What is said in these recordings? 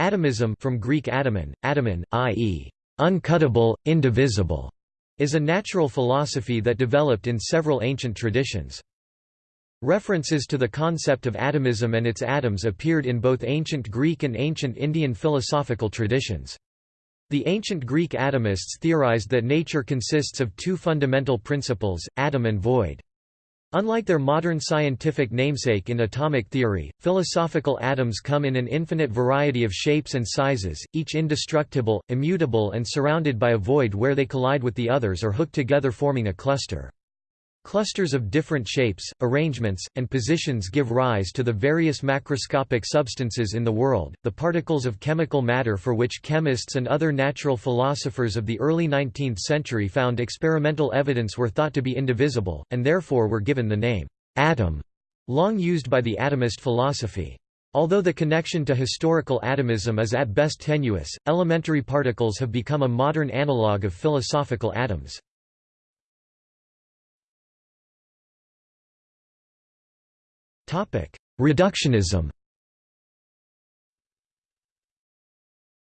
Atomism from Greek atomon, atomon, i.e., uncuttable, indivisible, is a natural philosophy that developed in several ancient traditions. References to the concept of atomism and its atoms appeared in both ancient Greek and ancient Indian philosophical traditions. The ancient Greek atomists theorized that nature consists of two fundamental principles, atom and void. Unlike their modern scientific namesake in atomic theory, philosophical atoms come in an infinite variety of shapes and sizes, each indestructible, immutable and surrounded by a void where they collide with the others or hook together forming a cluster. Clusters of different shapes, arrangements, and positions give rise to the various macroscopic substances in the world, the particles of chemical matter for which chemists and other natural philosophers of the early 19th century found experimental evidence were thought to be indivisible, and therefore were given the name atom, long used by the atomist philosophy. Although the connection to historical atomism is at best tenuous, elementary particles have become a modern analogue of philosophical atoms. Reductionism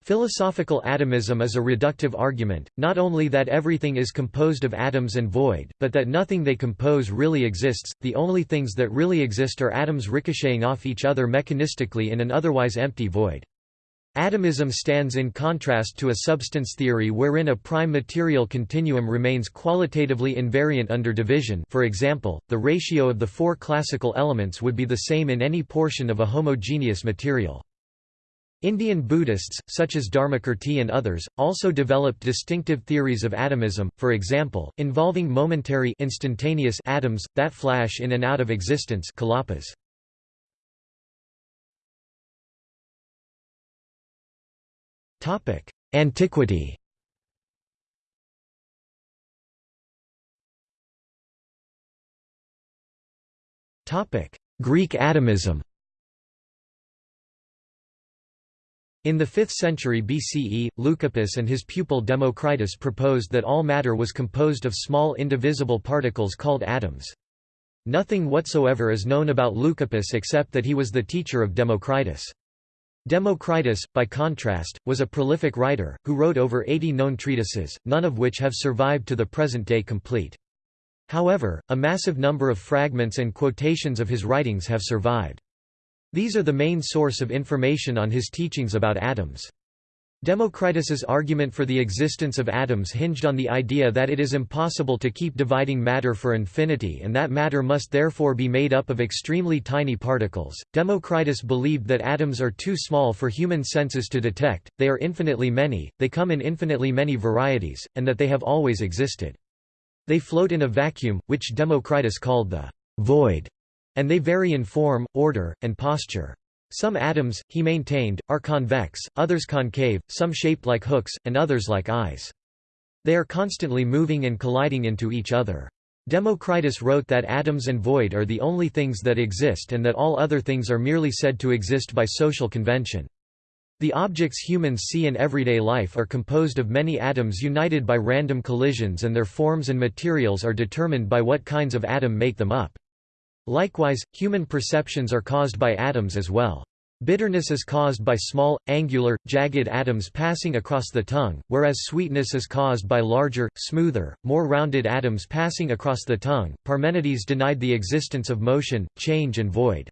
Philosophical atomism is a reductive argument, not only that everything is composed of atoms and void, but that nothing they compose really exists, the only things that really exist are atoms ricocheting off each other mechanistically in an otherwise empty void. Atomism stands in contrast to a substance theory wherein a prime material continuum remains qualitatively invariant under division for example, the ratio of the four classical elements would be the same in any portion of a homogeneous material. Indian Buddhists, such as Dharmakirti and others, also developed distinctive theories of atomism, for example, involving momentary instantaneous atoms, that flash in and out of existence kalapas. Antiquity Greek atomism In the 5th century BCE, Leucippus and his pupil Democritus proposed that all matter was composed of small indivisible particles called atoms. Nothing whatsoever is known about Leucippus except that he was the teacher of Democritus. Democritus, by contrast, was a prolific writer, who wrote over 80 known treatises, none of which have survived to the present day complete. However, a massive number of fragments and quotations of his writings have survived. These are the main source of information on his teachings about atoms. Democritus's argument for the existence of atoms hinged on the idea that it is impossible to keep dividing matter for infinity and that matter must therefore be made up of extremely tiny particles. Democritus believed that atoms are too small for human senses to detect, they are infinitely many, they come in infinitely many varieties, and that they have always existed. They float in a vacuum, which Democritus called the void, and they vary in form, order, and posture. Some atoms, he maintained, are convex, others concave, some shaped like hooks, and others like eyes. They are constantly moving and colliding into each other. Democritus wrote that atoms and void are the only things that exist and that all other things are merely said to exist by social convention. The objects humans see in everyday life are composed of many atoms united by random collisions and their forms and materials are determined by what kinds of atom make them up. Likewise, human perceptions are caused by atoms as well. Bitterness is caused by small, angular, jagged atoms passing across the tongue, whereas sweetness is caused by larger, smoother, more rounded atoms passing across the tongue. Parmenides denied the existence of motion, change, and void.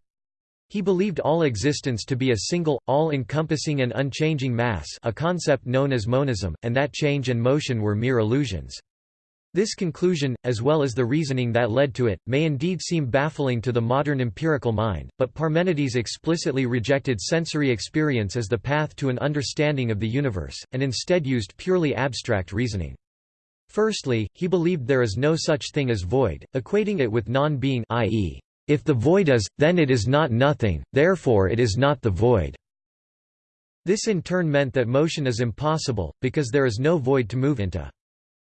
He believed all existence to be a single, all-encompassing and unchanging mass a concept known as monism, and that change and motion were mere illusions. This conclusion, as well as the reasoning that led to it, may indeed seem baffling to the modern empirical mind, but Parmenides explicitly rejected sensory experience as the path to an understanding of the universe, and instead used purely abstract reasoning. Firstly, he believed there is no such thing as void, equating it with non-being i.e., if the void is, then it is not nothing, therefore it is not the void. This in turn meant that motion is impossible, because there is no void to move into.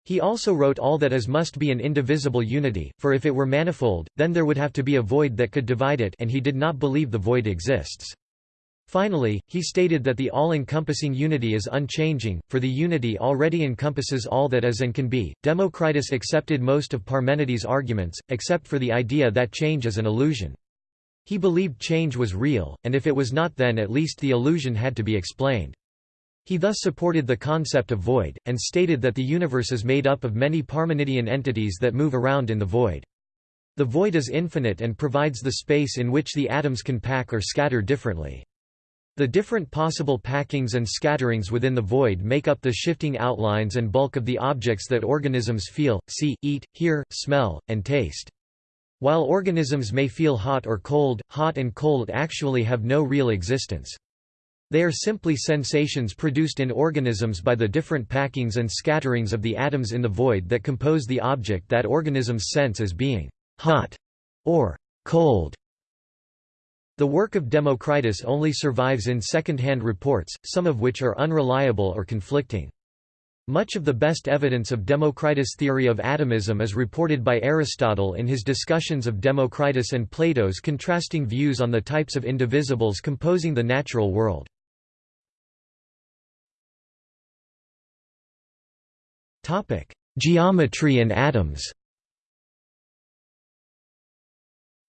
He also wrote all that is must be an indivisible unity, for if it were manifold, then there would have to be a void that could divide it and he did not believe the void exists. Finally, he stated that the all-encompassing unity is unchanging, for the unity already encompasses all that is and can be. Democritus accepted most of Parmenides' arguments, except for the idea that change is an illusion. He believed change was real, and if it was not then at least the illusion had to be explained. He thus supported the concept of void, and stated that the universe is made up of many Parmenidean entities that move around in the void. The void is infinite and provides the space in which the atoms can pack or scatter differently. The different possible packings and scatterings within the void make up the shifting outlines and bulk of the objects that organisms feel, see, eat, hear, smell, and taste. While organisms may feel hot or cold, hot and cold actually have no real existence. They are simply sensations produced in organisms by the different packings and scatterings of the atoms in the void that compose the object that organisms sense as being hot or cold. The work of Democritus only survives in second-hand reports, some of which are unreliable or conflicting. Much of the best evidence of Democritus' theory of atomism is reported by Aristotle in his discussions of Democritus and Plato's contrasting views on the types of indivisibles composing the natural world. Topic: Geometry and atoms.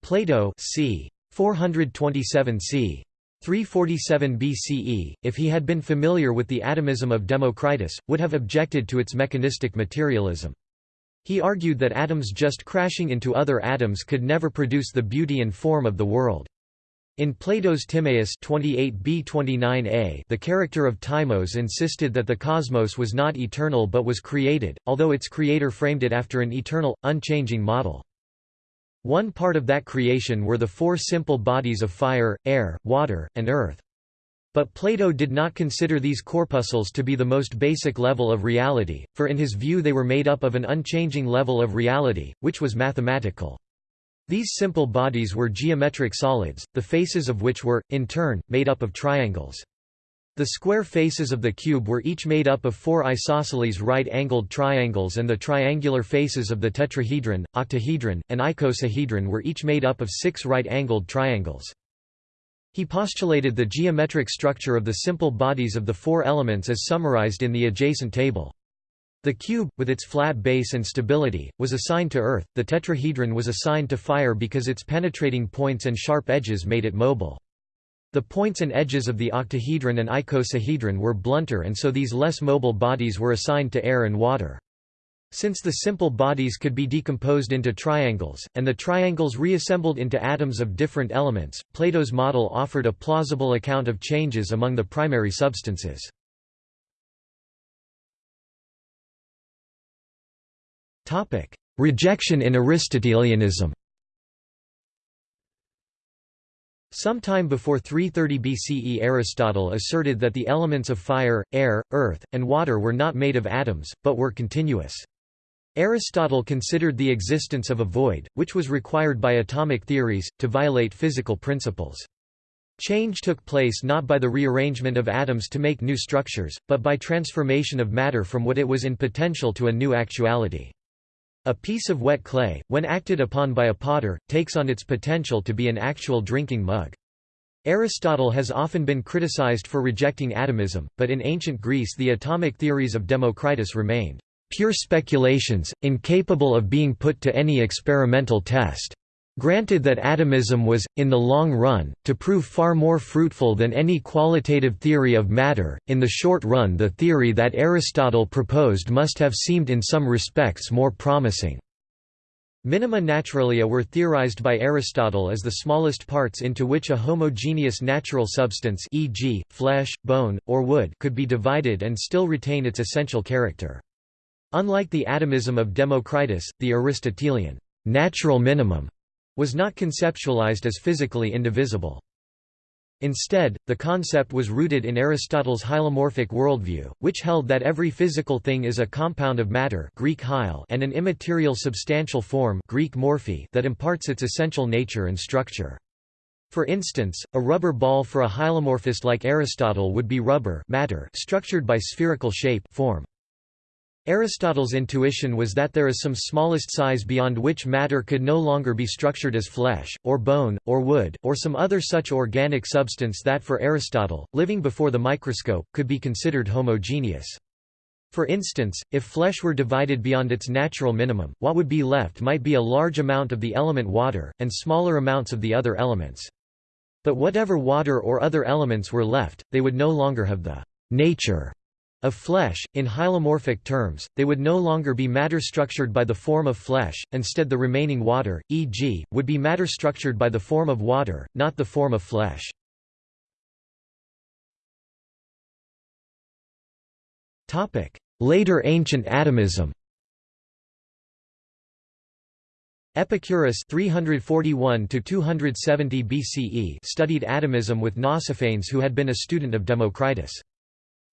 Plato, c. 427 c. 347 BCE, if he had been familiar with the atomism of Democritus, would have objected to its mechanistic materialism. He argued that atoms just crashing into other atoms could never produce the beauty and form of the world. In Plato's Timaeus 28b-29a the character of Timaeus insisted that the cosmos was not eternal but was created, although its creator framed it after an eternal, unchanging model. One part of that creation were the four simple bodies of fire, air, water, and earth. But Plato did not consider these corpuscles to be the most basic level of reality, for in his view they were made up of an unchanging level of reality, which was mathematical. These simple bodies were geometric solids, the faces of which were, in turn, made up of triangles. The square faces of the cube were each made up of four isosceles right-angled triangles and the triangular faces of the tetrahedron, octahedron, and icosahedron were each made up of six right-angled triangles. He postulated the geometric structure of the simple bodies of the four elements as summarized in the adjacent table. The cube, with its flat base and stability, was assigned to earth, the tetrahedron was assigned to fire because its penetrating points and sharp edges made it mobile. The points and edges of the octahedron and icosahedron were blunter and so these less mobile bodies were assigned to air and water. Since the simple bodies could be decomposed into triangles, and the triangles reassembled into atoms of different elements, Plato's model offered a plausible account of changes among the primary substances. Topic: Rejection in Aristotelianism. Sometime before 330 BCE Aristotle asserted that the elements of fire, air, earth, and water were not made of atoms, but were continuous. Aristotle considered the existence of a void, which was required by atomic theories, to violate physical principles. Change took place not by the rearrangement of atoms to make new structures, but by transformation of matter from what it was in potential to a new actuality. A piece of wet clay, when acted upon by a potter, takes on its potential to be an actual drinking mug. Aristotle has often been criticized for rejecting atomism, but in ancient Greece the atomic theories of Democritus remained pure speculations, incapable of being put to any experimental test. Granted that atomism was, in the long run, to prove far more fruitful than any qualitative theory of matter, in the short run the theory that Aristotle proposed must have seemed in some respects more promising. Minima naturalia were theorized by Aristotle as the smallest parts into which a homogeneous natural substance e.g., flesh, bone, or wood could be divided and still retain its essential character. Unlike the atomism of Democritus, the Aristotelian natural minimum was not conceptualized as physically indivisible. Instead, the concept was rooted in Aristotle's hylomorphic worldview, which held that every physical thing is a compound of matter Greek hyle and an immaterial substantial form Greek morphe that imparts its essential nature and structure. For instance, a rubber ball for a hylomorphist like Aristotle would be rubber matter structured by spherical shape form. Aristotle's intuition was that there is some smallest size beyond which matter could no longer be structured as flesh, or bone, or wood, or some other such organic substance that for Aristotle, living before the microscope, could be considered homogeneous. For instance, if flesh were divided beyond its natural minimum, what would be left might be a large amount of the element water, and smaller amounts of the other elements. But whatever water or other elements were left, they would no longer have the nature of flesh. In hylomorphic terms, they would no longer be matter structured by the form of flesh, instead the remaining water, e.g., would be matter structured by the form of water, not the form of flesh. Later ancient atomism Epicurus 341 270 BCE studied atomism with Nausiphanes who had been a student of Democritus.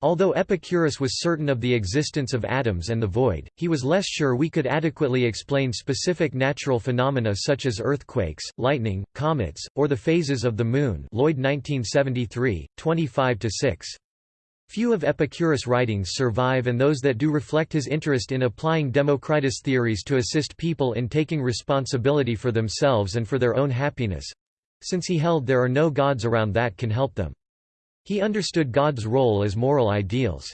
Although Epicurus was certain of the existence of atoms and the void, he was less sure we could adequately explain specific natural phenomena such as earthquakes, lightning, comets, or the phases of the Moon Lloyd 1973, 25–6. Few of Epicurus' writings survive and those that do reflect his interest in applying Democritus' theories to assist people in taking responsibility for themselves and for their own happiness—since he held there are no gods around that can help them. He understood God's role as moral ideals.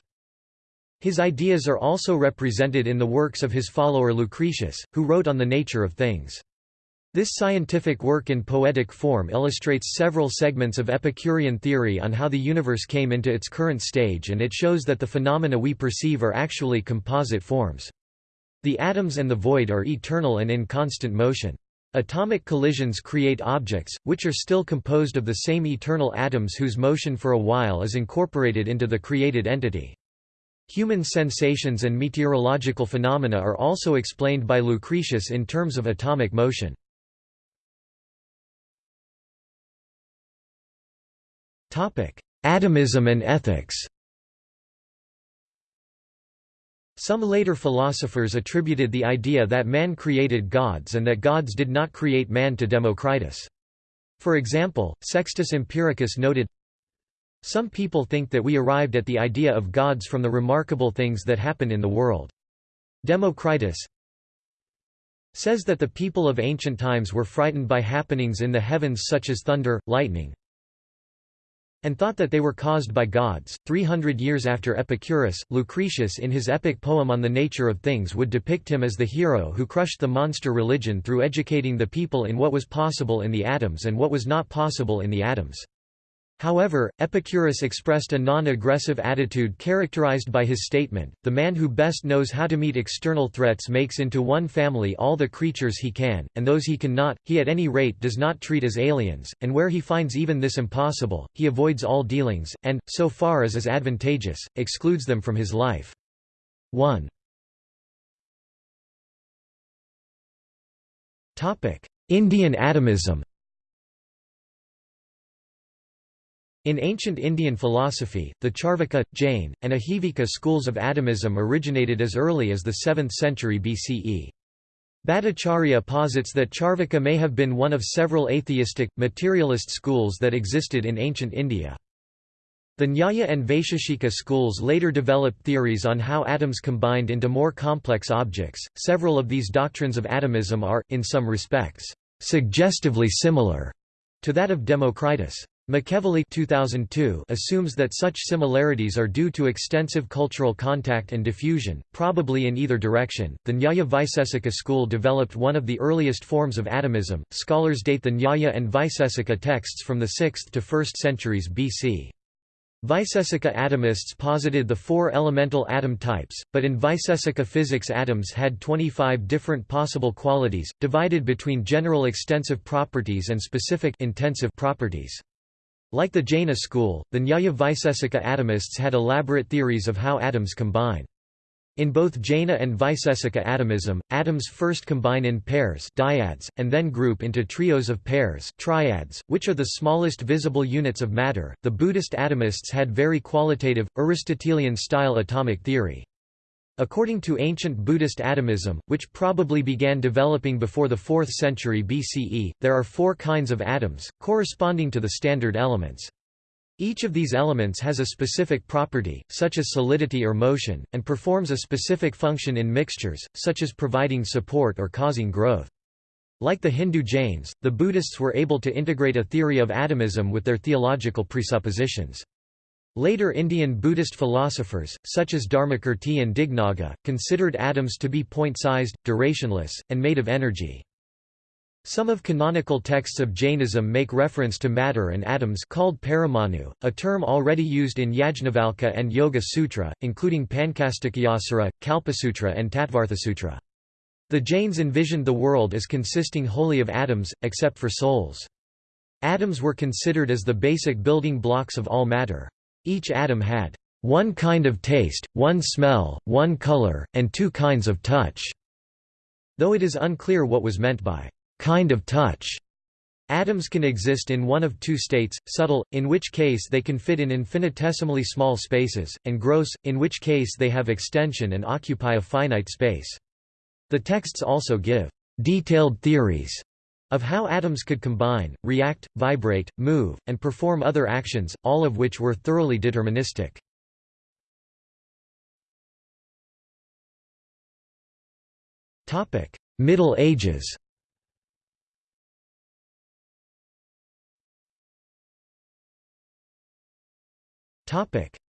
His ideas are also represented in the works of his follower Lucretius, who wrote on the nature of things. This scientific work in poetic form illustrates several segments of Epicurean theory on how the universe came into its current stage and it shows that the phenomena we perceive are actually composite forms. The atoms and the void are eternal and in constant motion. Atomic collisions create objects, which are still composed of the same eternal atoms whose motion for a while is incorporated into the created entity. Human sensations and meteorological phenomena are also explained by Lucretius in terms of atomic motion. Atomism and ethics Some later philosophers attributed the idea that man created gods and that gods did not create man to Democritus. For example, Sextus Empiricus noted, Some people think that we arrived at the idea of gods from the remarkable things that happen in the world. Democritus says that the people of ancient times were frightened by happenings in the heavens such as thunder, lightning, and thought that they were caused by gods. Three hundred years after Epicurus, Lucretius in his epic poem on the nature of things would depict him as the hero who crushed the monster religion through educating the people in what was possible in the atoms and what was not possible in the atoms. However, Epicurus expressed a non-aggressive attitude characterized by his statement, the man who best knows how to meet external threats makes into one family all the creatures he can, and those he cannot, he at any rate does not treat as aliens, and where he finds even this impossible, he avoids all dealings, and, so far as is advantageous, excludes them from his life. 1. Indian atomism In ancient Indian philosophy, the Charvaka, Jain, and Ajivika schools of atomism originated as early as the 7th century BCE. Bhattacharya posits that Charvaka may have been one of several atheistic, materialist schools that existed in ancient India. The Nyaya and Vaisheshika schools later developed theories on how atoms combined into more complex objects. Several of these doctrines of atomism are, in some respects, suggestively similar to that of Democritus. McEvilley 2002 assumes that such similarities are due to extensive cultural contact and diffusion, probably in either direction. The Nyaya Vaisesika school developed one of the earliest forms of atomism. Scholars date the Nyaya and Vaisesika texts from the 6th to 1st centuries BC. Vaisesika atomists posited the four elemental atom types, but in Vaisesika physics atoms had 25 different possible qualities, divided between general extensive properties and specific intensive properties. Like the Jaina school, the Nyaya Vaisesika atomists had elaborate theories of how atoms combine. In both Jaina and Vaisesika atomism, atoms first combine in pairs dyads, and then group into trios of pairs triads, which are the smallest visible units of matter. The Buddhist atomists had very qualitative, Aristotelian-style atomic theory. According to ancient Buddhist atomism, which probably began developing before the 4th century BCE, there are four kinds of atoms, corresponding to the standard elements. Each of these elements has a specific property, such as solidity or motion, and performs a specific function in mixtures, such as providing support or causing growth. Like the Hindu Jains, the Buddhists were able to integrate a theory of atomism with their theological presuppositions. Later Indian Buddhist philosophers, such as Dharmakirti and Dignaga, considered atoms to be point-sized, durationless, and made of energy. Some of canonical texts of Jainism make reference to matter and atoms called paramanu, a term already used in Yajnavalkya and Yoga Sutra, including Pancastikayasara, Kalpasutra and Tattvarthasutra. The Jains envisioned the world as consisting wholly of atoms, except for souls. Atoms were considered as the basic building blocks of all matter. Each atom had one kind of taste, one smell, one color, and two kinds of touch, though it is unclear what was meant by kind of touch. Atoms can exist in one of two states, subtle, in which case they can fit in infinitesimally small spaces, and gross, in which case they have extension and occupy a finite space. The texts also give detailed theories of how atoms could combine, react, vibrate, move, and perform other actions, all of which were thoroughly deterministic. Middle Ages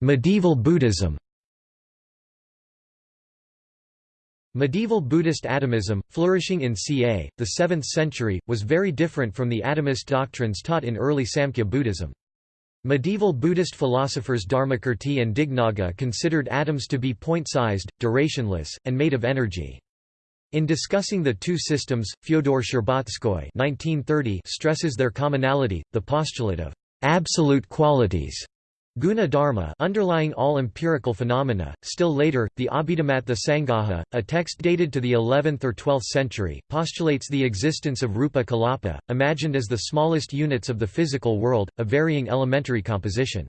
Medieval Buddhism Medieval Buddhist atomism, flourishing in ca. the 7th century, was very different from the atomist doctrines taught in early Samkhya Buddhism. Medieval Buddhist philosophers Dharmakirti and Dignaga considered atoms to be point-sized, durationless, and made of energy. In discussing the two systems, Fyodor Shcherbatskoy stresses their commonality, the postulate of absolute qualities Guna dharma underlying all empirical phenomena. Still later, the Abhidhammattha Sangaha, a text dated to the 11th or 12th century, postulates the existence of rupa kalapa, imagined as the smallest units of the physical world, a varying elementary composition.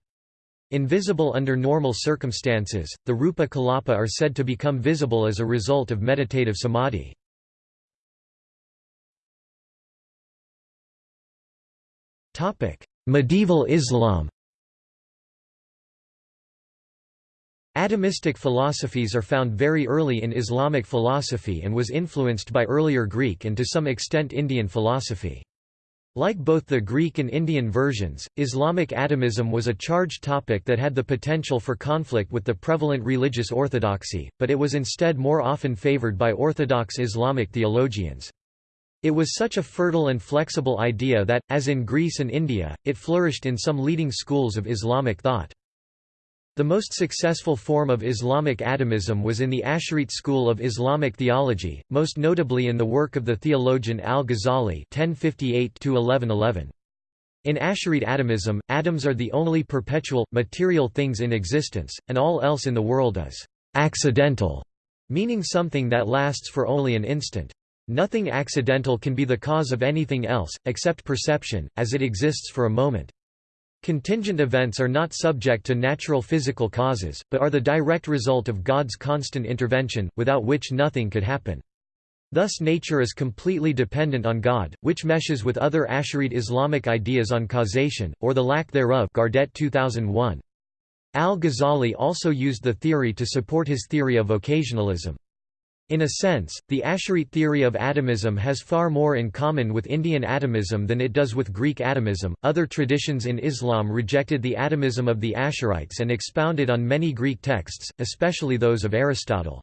Invisible under normal circumstances, the rupa kalapa are said to become visible as a result of meditative samadhi. Medieval Islam Atomistic philosophies are found very early in Islamic philosophy and was influenced by earlier Greek and to some extent Indian philosophy. Like both the Greek and Indian versions, Islamic atomism was a charged topic that had the potential for conflict with the prevalent religious orthodoxy, but it was instead more often favored by orthodox Islamic theologians. It was such a fertile and flexible idea that, as in Greece and India, it flourished in some leading schools of Islamic thought. The most successful form of Islamic atomism was in the Asharite school of Islamic theology, most notably in the work of the theologian al-Ghazali In Asharite atomism, atoms are the only perpetual, material things in existence, and all else in the world is «accidental», meaning something that lasts for only an instant. Nothing accidental can be the cause of anything else, except perception, as it exists for a moment. Contingent events are not subject to natural physical causes, but are the direct result of God's constant intervention, without which nothing could happen. Thus nature is completely dependent on God, which meshes with other Asharite Islamic ideas on causation, or the lack thereof Gardet 2001. Al-Ghazali also used the theory to support his theory of occasionalism. In a sense, the Asharite theory of atomism has far more in common with Indian atomism than it does with Greek atomism. Other traditions in Islam rejected the atomism of the Asharites and expounded on many Greek texts, especially those of Aristotle.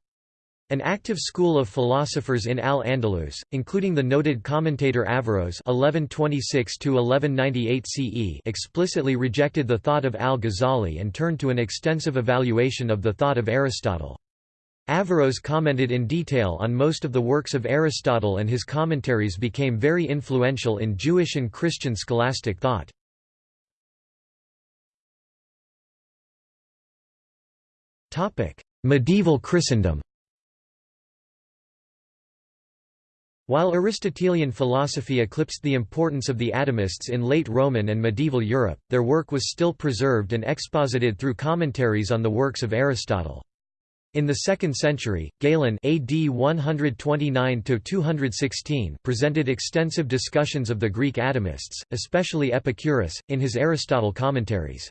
An active school of philosophers in Al-Andalus, including the noted commentator Averroes (1126–1198 CE), explicitly rejected the thought of Al-Ghazali and turned to an extensive evaluation of the thought of Aristotle. Averroes commented in detail on most of the works of Aristotle and his commentaries became very influential in Jewish and Christian scholastic thought. Medieval Christendom While Aristotelian philosophy eclipsed the importance of the atomists in late Roman and medieval Europe, their work was still preserved and exposited through commentaries on the works of Aristotle. In the 2nd century, Galen AD 129 presented extensive discussions of the Greek atomists, especially Epicurus, in his Aristotle commentaries.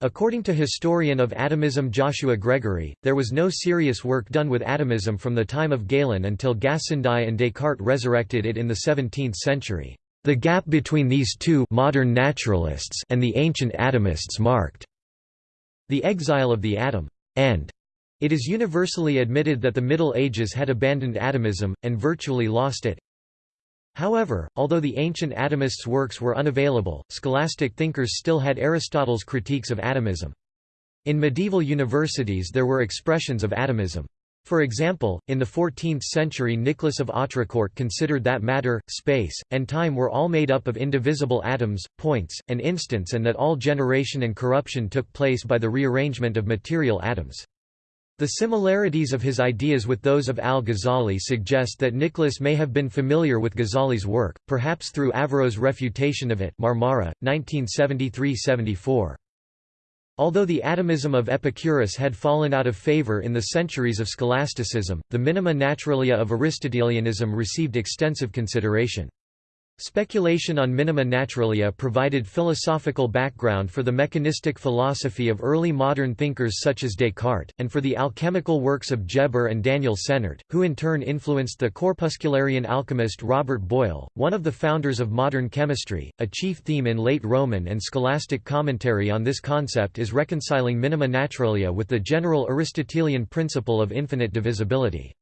According to historian of atomism Joshua Gregory, there was no serious work done with atomism from the time of Galen until Gassendi and Descartes resurrected it in the 17th century. The gap between these two modern naturalists and the ancient atomists marked the exile of the atom, and it is universally admitted that the Middle Ages had abandoned atomism, and virtually lost it. However, although the ancient atomists' works were unavailable, scholastic thinkers still had Aristotle's critiques of atomism. In medieval universities there were expressions of atomism. For example, in the 14th century Nicholas of Autrecourt considered that matter, space, and time were all made up of indivisible atoms, points, and instants and that all generation and corruption took place by the rearrangement of material atoms. The similarities of his ideas with those of al-Ghazali suggest that Nicholas may have been familiar with Ghazali's work, perhaps through Averroes' refutation of it Marmura, 1973–74. Although the atomism of Epicurus had fallen out of favor in the centuries of scholasticism, the minima naturalia of Aristotelianism received extensive consideration. Speculation on minima naturalia provided philosophical background for the mechanistic philosophy of early modern thinkers such as Descartes, and for the alchemical works of Geber and Daniel Sennert, who in turn influenced the corpuscularian alchemist Robert Boyle, one of the founders of modern chemistry. A chief theme in late Roman and scholastic commentary on this concept is reconciling minima naturalia with the general Aristotelian principle of infinite divisibility.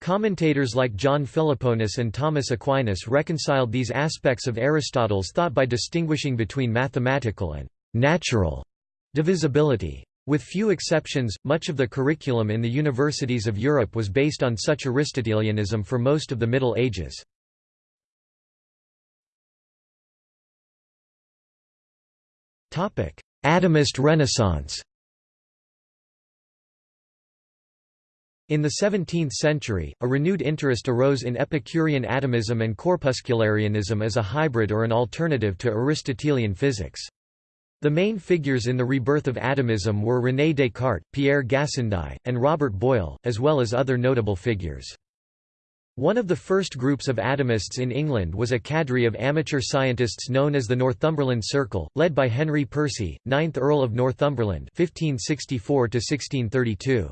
Commentators like John Philoponus and Thomas Aquinas reconciled these aspects of Aristotle's thought by distinguishing between mathematical and natural divisibility. With few exceptions, much of the curriculum in the universities of Europe was based on such Aristotelianism for most of the Middle Ages. Atomist Renaissance In the 17th century, a renewed interest arose in Epicurean atomism and corpuscularianism as a hybrid or an alternative to Aristotelian physics. The main figures in the rebirth of atomism were René Descartes, Pierre Gassendi, and Robert Boyle, as well as other notable figures. One of the first groups of atomists in England was a cadre of amateur scientists known as the Northumberland Circle, led by Henry Percy, 9th Earl of Northumberland 1564 -1632.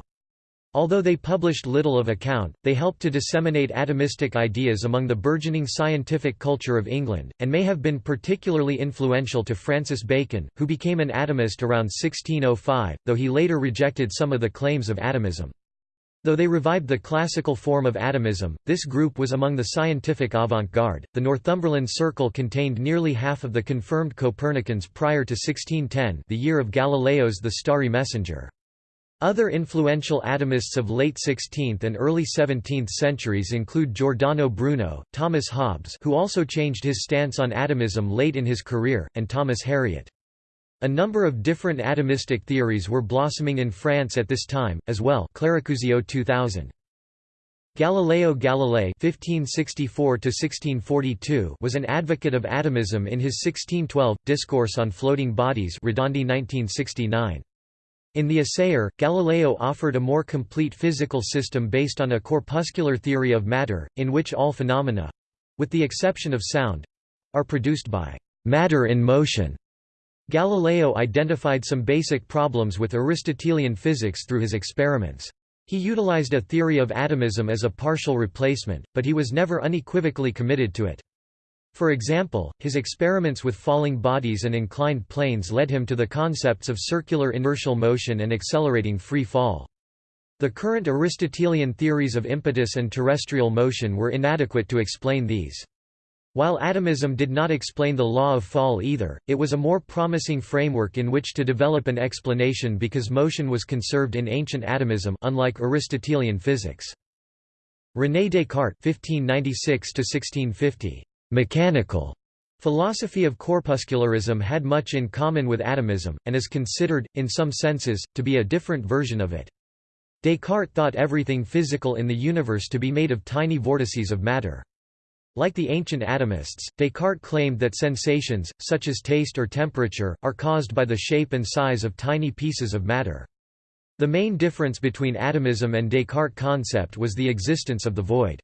Although they published little of account, they helped to disseminate atomistic ideas among the burgeoning scientific culture of England, and may have been particularly influential to Francis Bacon, who became an atomist around 1605, though he later rejected some of the claims of atomism. Though they revived the classical form of atomism, this group was among the scientific avant-garde. The Northumberland Circle contained nearly half of the confirmed Copernicans prior to 1610, the year of Galileo's The Starry Messenger. Other influential atomists of late 16th and early 17th centuries include Giordano Bruno, Thomas Hobbes who also changed his stance on atomism late in his career, and Thomas Harriot. A number of different atomistic theories were blossoming in France at this time, as well Clericuzio 2000. Galileo Galilei (1564–1642) was an advocate of atomism in his 1612 Discourse on Floating Bodies, Redondi 1969. In The Assayer, Galileo offered a more complete physical system based on a corpuscular theory of matter, in which all phenomena—with the exception of sound—are produced by matter in motion. Galileo identified some basic problems with Aristotelian physics through his experiments. He utilized a theory of atomism as a partial replacement, but he was never unequivocally committed to it. For example, his experiments with falling bodies and inclined planes led him to the concepts of circular inertial motion and accelerating free fall. The current Aristotelian theories of impetus and terrestrial motion were inadequate to explain these. While atomism did not explain the law of fall either, it was a more promising framework in which to develop an explanation because motion was conserved in ancient atomism unlike Aristotelian physics. René Descartes 1596 1650 Mechanical philosophy of corpuscularism had much in common with atomism, and is considered, in some senses, to be a different version of it. Descartes thought everything physical in the universe to be made of tiny vortices of matter. Like the ancient atomists, Descartes claimed that sensations, such as taste or temperature, are caused by the shape and size of tiny pieces of matter. The main difference between atomism and Descartes' concept was the existence of the void.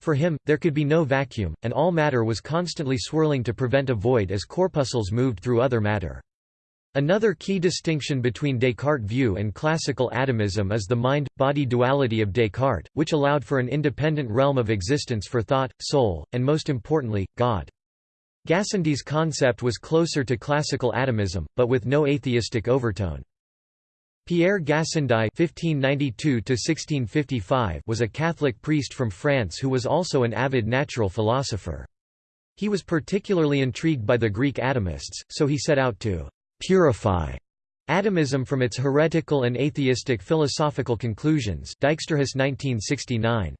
For him, there could be no vacuum, and all matter was constantly swirling to prevent a void as corpuscles moved through other matter. Another key distinction between Descartes' view and classical atomism is the mind-body duality of Descartes, which allowed for an independent realm of existence for thought, soul, and most importantly, God. Gassendi's concept was closer to classical atomism, but with no atheistic overtone. Pierre Gassendi (1592–1655) was a Catholic priest from France who was also an avid natural philosopher. He was particularly intrigued by the Greek atomists, so he set out to purify atomism from its heretical and atheistic philosophical conclusions. Dijksterhuis 1969.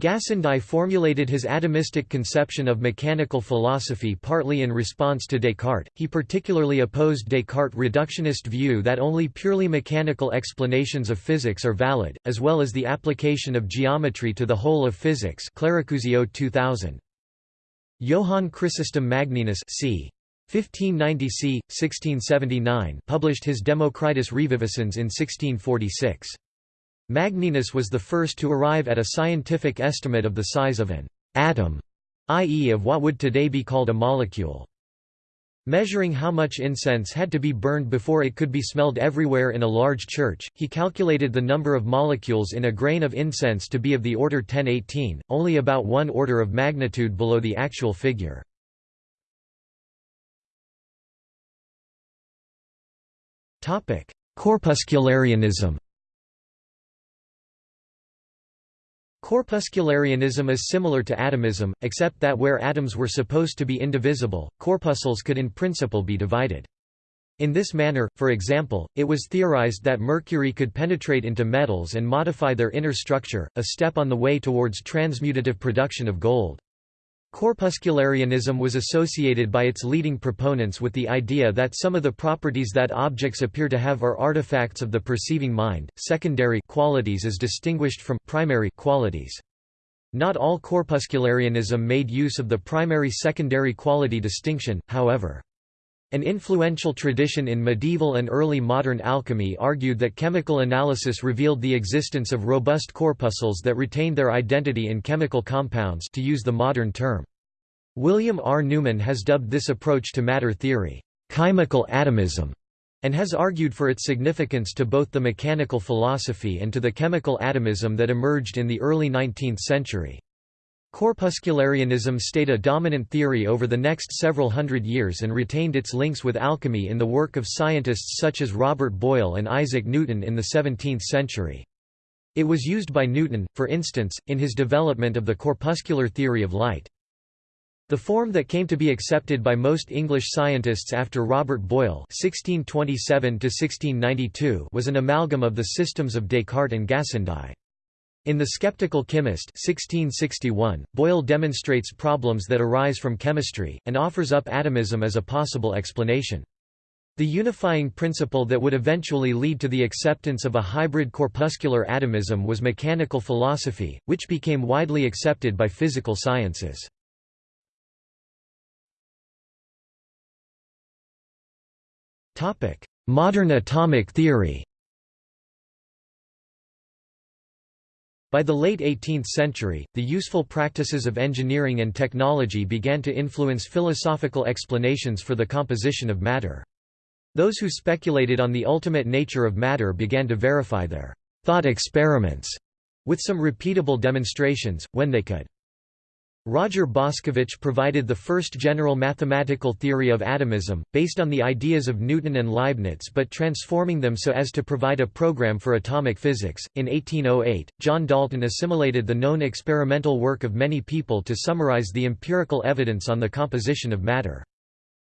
Gassendi formulated his atomistic conception of mechanical philosophy partly in response to Descartes. He particularly opposed Descartes' reductionist view that only purely mechanical explanations of physics are valid, as well as the application of geometry to the whole of physics. Clericuzio 2000. Johann Chrysostom Magnenus c. 1590 c. 1679 published his Democritus Reviviscens in 1646. Magnenus was the first to arrive at a scientific estimate of the size of an atom, i.e. of what would today be called a molecule. Measuring how much incense had to be burned before it could be smelled everywhere in a large church, he calculated the number of molecules in a grain of incense to be of the order 1018, only about one order of magnitude below the actual figure. Corpuscularianism Corpuscularianism is similar to atomism, except that where atoms were supposed to be indivisible, corpuscles could in principle be divided. In this manner, for example, it was theorized that mercury could penetrate into metals and modify their inner structure, a step on the way towards transmutative production of gold. Corpuscularianism was associated by its leading proponents with the idea that some of the properties that objects appear to have are artifacts of the perceiving mind, secondary qualities as distinguished from primary qualities. Not all corpuscularianism made use of the primary-secondary quality distinction, however. An influential tradition in medieval and early modern alchemy argued that chemical analysis revealed the existence of robust corpuscles that retained their identity in chemical compounds to use the modern term. William R. Newman has dubbed this approach to matter theory, chemical atomism, and has argued for its significance to both the mechanical philosophy and to the chemical atomism that emerged in the early 19th century. Corpuscularianism stayed a dominant theory over the next several hundred years and retained its links with alchemy in the work of scientists such as Robert Boyle and Isaac Newton in the 17th century. It was used by Newton, for instance, in his development of the corpuscular theory of light. The form that came to be accepted by most English scientists after Robert Boyle (1627–1692) was an amalgam of the systems of Descartes and Gassendi. In The Skeptical Chemist 1661, Boyle demonstrates problems that arise from chemistry, and offers up atomism as a possible explanation. The unifying principle that would eventually lead to the acceptance of a hybrid corpuscular atomism was mechanical philosophy, which became widely accepted by physical sciences. Modern atomic theory By the late 18th century, the useful practices of engineering and technology began to influence philosophical explanations for the composition of matter. Those who speculated on the ultimate nature of matter began to verify their thought experiments with some repeatable demonstrations, when they could. Roger Boscovich provided the first general mathematical theory of atomism, based on the ideas of Newton and Leibniz but transforming them so as to provide a program for atomic physics. In 1808, John Dalton assimilated the known experimental work of many people to summarize the empirical evidence on the composition of matter.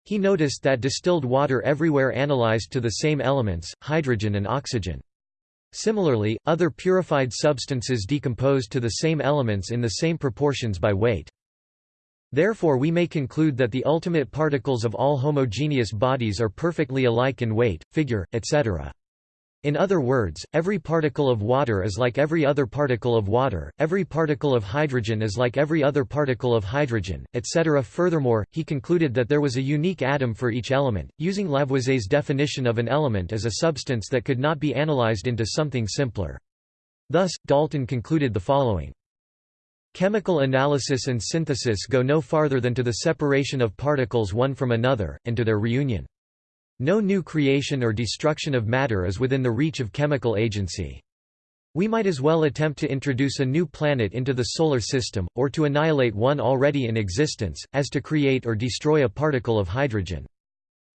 He noticed that distilled water everywhere analyzed to the same elements, hydrogen and oxygen. Similarly, other purified substances decompose to the same elements in the same proportions by weight. Therefore we may conclude that the ultimate particles of all homogeneous bodies are perfectly alike in weight, figure, etc. In other words, every particle of water is like every other particle of water, every particle of hydrogen is like every other particle of hydrogen, etc. Furthermore, he concluded that there was a unique atom for each element, using Lavoisier's definition of an element as a substance that could not be analyzed into something simpler. Thus, Dalton concluded the following. Chemical analysis and synthesis go no farther than to the separation of particles one from another, and to their reunion. No new creation or destruction of matter is within the reach of chemical agency. We might as well attempt to introduce a new planet into the Solar System, or to annihilate one already in existence, as to create or destroy a particle of hydrogen.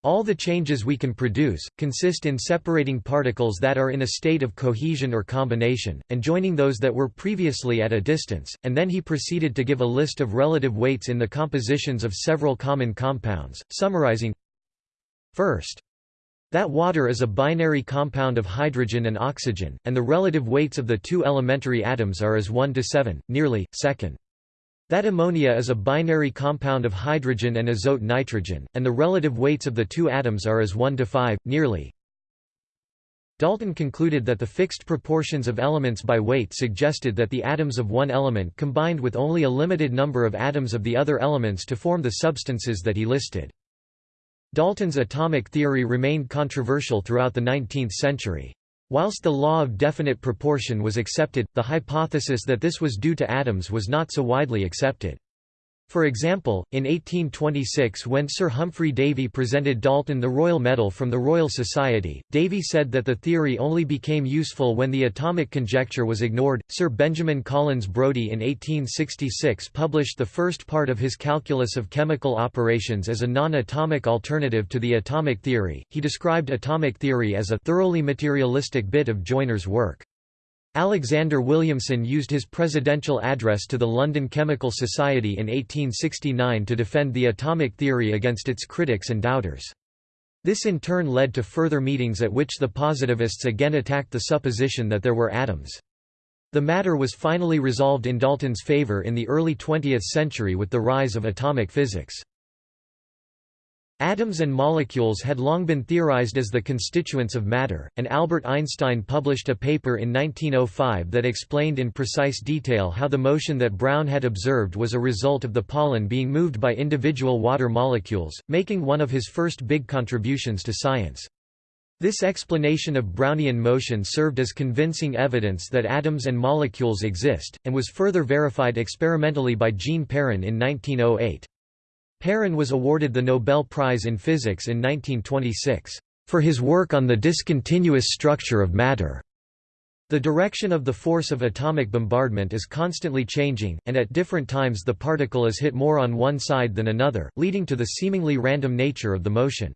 All the changes we can produce, consist in separating particles that are in a state of cohesion or combination, and joining those that were previously at a distance, and then he proceeded to give a list of relative weights in the compositions of several common compounds, summarizing First, that water is a binary compound of hydrogen and oxygen, and the relative weights of the two elementary atoms are as 1 to 7, nearly, second. That ammonia is a binary compound of hydrogen and azote nitrogen, and the relative weights of the two atoms are as 1 to 5, nearly. Dalton concluded that the fixed proportions of elements by weight suggested that the atoms of one element combined with only a limited number of atoms of the other elements to form the substances that he listed. Dalton's atomic theory remained controversial throughout the 19th century. Whilst the law of definite proportion was accepted, the hypothesis that this was due to atoms was not so widely accepted. For example, in 1826 when Sir Humphry Davy presented Dalton the Royal Medal from the Royal Society, Davy said that the theory only became useful when the atomic conjecture was ignored. Sir Benjamin Collins Brodie in 1866 published the first part of his Calculus of Chemical Operations as a non-atomic alternative to the atomic theory. He described atomic theory as a thoroughly materialistic bit of joiner's work. Alexander Williamson used his presidential address to the London Chemical Society in 1869 to defend the atomic theory against its critics and doubters. This in turn led to further meetings at which the positivists again attacked the supposition that there were atoms. The matter was finally resolved in Dalton's favour in the early 20th century with the rise of atomic physics. Atoms and molecules had long been theorized as the constituents of matter, and Albert Einstein published a paper in 1905 that explained in precise detail how the motion that Brown had observed was a result of the pollen being moved by individual water molecules, making one of his first big contributions to science. This explanation of Brownian motion served as convincing evidence that atoms and molecules exist, and was further verified experimentally by Jean Perrin in 1908. Perrin was awarded the Nobel Prize in Physics in 1926, "...for his work on the discontinuous structure of matter." The direction of the force of atomic bombardment is constantly changing, and at different times the particle is hit more on one side than another, leading to the seemingly random nature of the motion.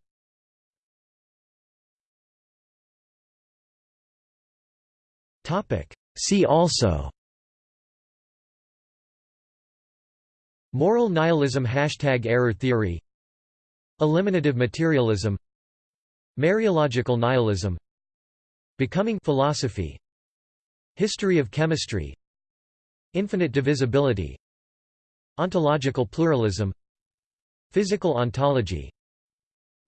See also Moral nihilism Hashtag error theory. Eliminative materialism. Mereological nihilism. Becoming philosophy. History of chemistry. Infinite divisibility. Ontological pluralism. Physical ontology.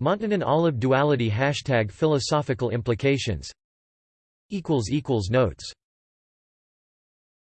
Montanon olive duality Hashtag philosophical implications. Notes